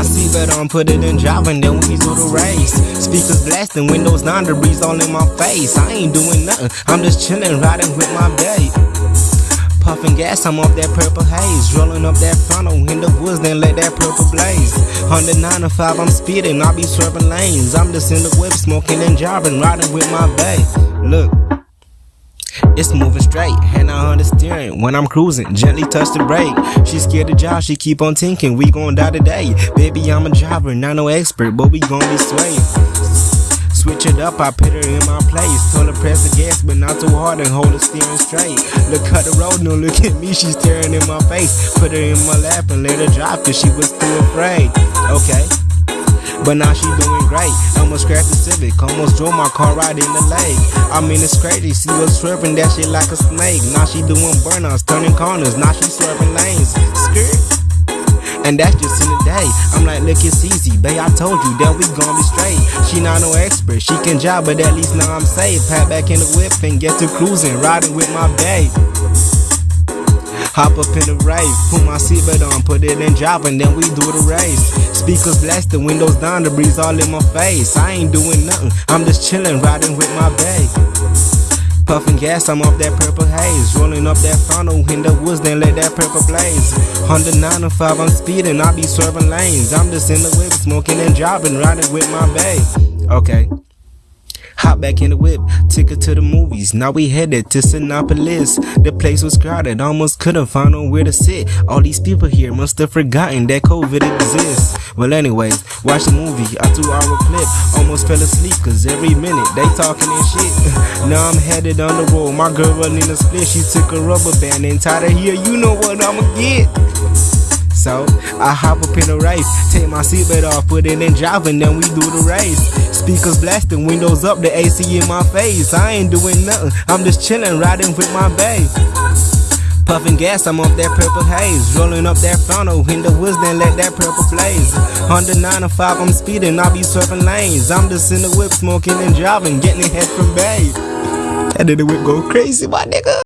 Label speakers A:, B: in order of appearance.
A: my seatbelt on, put it in driving, then we do the race. Speakers blasting, windows down, the breeze all in my face. I ain't doing nothing, I'm just chilling, riding with my babe. Puffing gas, I'm off that purple haze. Rolling up that funnel in the woods, then let that purple blaze. 109 to 5, I'm speeding, I be swerving lanes. I'm just in the whip, smoking and driving, riding with my babe. Look. It's moving straight, hand on the steering. When I'm cruising, gently touch the brake. She scared to drive, she keep on thinking we gon' die today. Baby, I'm a driver, not no expert, but we gon' be swaying. Switch it up, I put her in my place. Told her press the gas, but not too hard and hold the steering straight. Look at the road, no look at me, she's staring in my face. Put her in my lap and let her drive, cause she was too afraid. Okay. But now she doing great. Almost scratched the Civic, almost drove my car right in the lake. I mean it's crazy, she was swerving that shit like a snake. Now she doing burnouts, turning corners, now she swerving lanes. Skirt. And that's just in the day. I'm like, look, it's easy, babe. I told you that we gon' be straight. She not no expert, she can drive, but at least now I'm safe. Pat back in the whip and get to cruising, riding with my babe. Hop up in the rave, put my seatbelt on, put it in drive, and then we do the race. Speakers blasting, windows down, the breeze all in my face. I ain't doing nothing, I'm just chilling, riding with my babe. Puffing gas, I'm off that purple haze. Rolling up that funnel in the woods, then let that purple blaze. 109 and 5, I'm speeding, I be swerving lanes. I'm just in the whip, smoking and driving, riding with my babe. Okay. Hop back in the whip, ticket to the movies. Now we headed to Cinépolis. The place was crowded, almost couldn't find nowhere to sit. All these people here must have forgotten that COVID exists. Well, anyways, watch the movie, a two hour clip. Almost fell asleep, cause every minute they talking and shit. now I'm headed on the road. My girl running a split, she took a rubber band and tied her here. You know what I'ma get. So I hop up in the race, take my seatbelt off, put it in drive, and then we do the race. Speakers blasting, windows up, the AC in my face. I ain't doing nothing, I'm just chilling, riding with my babe. Puffing gas, I'm off that purple haze. Rolling up that funnel in the woods, then let that purple blaze. 109 to 5, I'm speeding, I be swerving lanes. I'm just in the whip, smoking and driving, getting ahead from babe. And then the whip go crazy, my nigga.